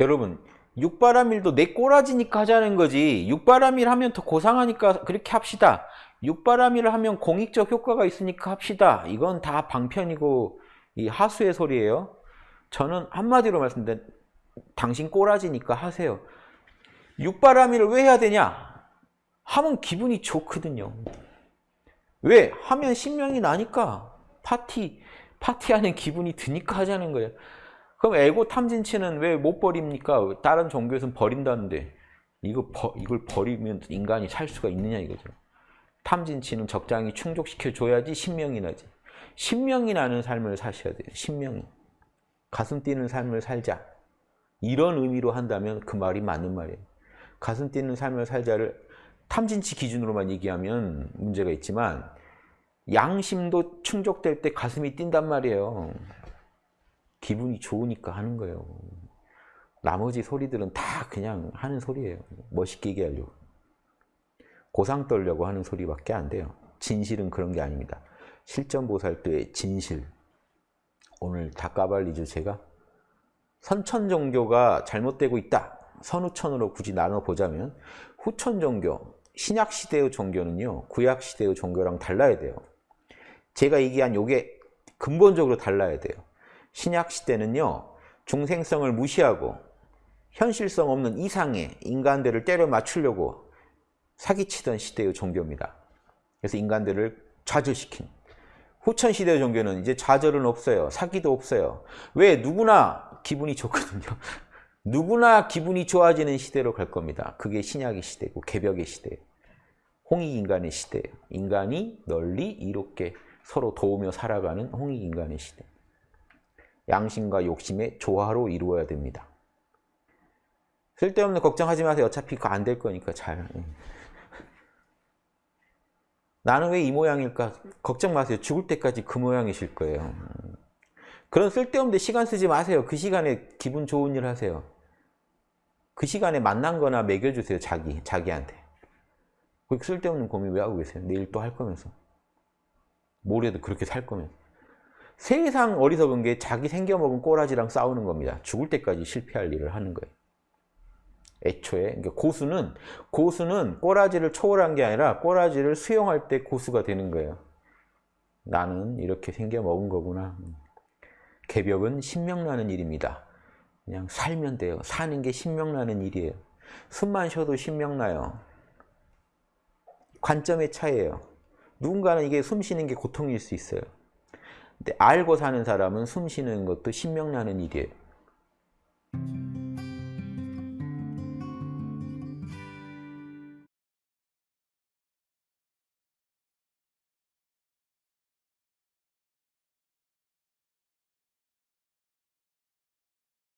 여러분 육바람일도 내 꼬라지니까 하자는 거지 육바람일 하면 더 고상하니까 그렇게 합시다. 육바람일을 하면 공익적 효과가 있으니까 합시다. 이건 다 방편이고 이 하수의 소리예요. 저는 한마디로 말씀드린 당신 꼬라지니까 하세요. 육바람일을 왜 해야 되냐? 하면 기분이 좋거든요. 왜? 하면 신명이 나니까 파티 파티하는 기분이 드니까 하자는 거예요. 그럼 에고 탐진치는 왜 못 버립니까? 다른 종교에서는 버린다는데 이거 버, 이걸 버리면 인간이 살 수가 있느냐 이거죠. 탐진치는 적당히 충족시켜 줘야지 신명이 나지. 신명이 나는 삶을 사셔야 돼요. 신명이. 가슴 뛰는 삶을 살자. 이런 의미로 한다면 그 말이 맞는 말이에요. 가슴 뛰는 삶을 살자를 탐진치 기준으로만 얘기하면 문제가 있지만 양심도 충족될 때 가슴이 뛴단 말이에요. 기분이 좋으니까 하는 거예요. 나머지 소리들은 다 그냥 하는 소리예요. 멋있게 얘기하려고. 고상 떨려고 하는 소리밖에 안 돼요. 진실은 그런 게 아닙니다. 실전보살도의 진실. 오늘 다 까발리 주제가 선천 종교가 잘못되고 있다. 선후천으로 굳이 나눠보자면 후천 종교, 신약 시대의 종교는요. 구약 시대의 종교랑 달라야 돼요. 제가 얘기한 요게 근본적으로 달라야 돼요. 신약 시대는요. 중생성을 무시하고 현실성 없는 이상의 인간들을 때려 맞추려고 사기치던 시대의 종교입니다. 그래서 인간들을 좌절시킨 후천 시대의 종교는 이제 좌절은 없어요. 사기도 없어요. 왜? 누구나 기분이 좋거든요. 누구나 기분이 좋아지는 시대로 갈 겁니다. 그게 신약의 시대고 개벽의 시대예요. 홍익인간의 시대예요. 인간이 널리 이롭게 서로 도우며 살아가는 홍익인간의 시대. 양심과 욕심의 조화로 이루어야 됩니다. 쓸데없는 걱정하지 마세요. 어차피 그거 안 될 거니까 잘. 나는 왜 이 모양일까? 걱정 마세요. 죽을 때까지 그 모양이실 거예요. 그런 쓸데없는 시간 쓰지 마세요. 그 시간에 기분 좋은 일 하세요. 그 시간에 만난 거나 먹여주세요. 자기, 자기한테. 그렇게 쓸데없는 고민 왜 하고 계세요? 내일 또 할 거면서. 모레도 그렇게 살 거면서. 세상 어리석은 게 자기 생겨먹은 꼬라지랑 싸우는 겁니다. 죽을 때까지 실패할 일을 하는 거예요. 애초에 그러니까 고수는 고수는 꼬라지를 초월한 게 아니라 꼬라지를 수용할 때 고수가 되는 거예요. 나는 이렇게 생겨 먹은 거구나. 개벽은 신명나는 일입니다. 그냥 살면 돼요. 사는 게 신명나는 일이에요. 숨만 쉬어도 신명나요. 관점의 차이예요. 누군가는 이게 숨 쉬는 게 고통일 수 있어요. 알고 사는 사람은 숨 쉬는 것도 신명나는 일이에요.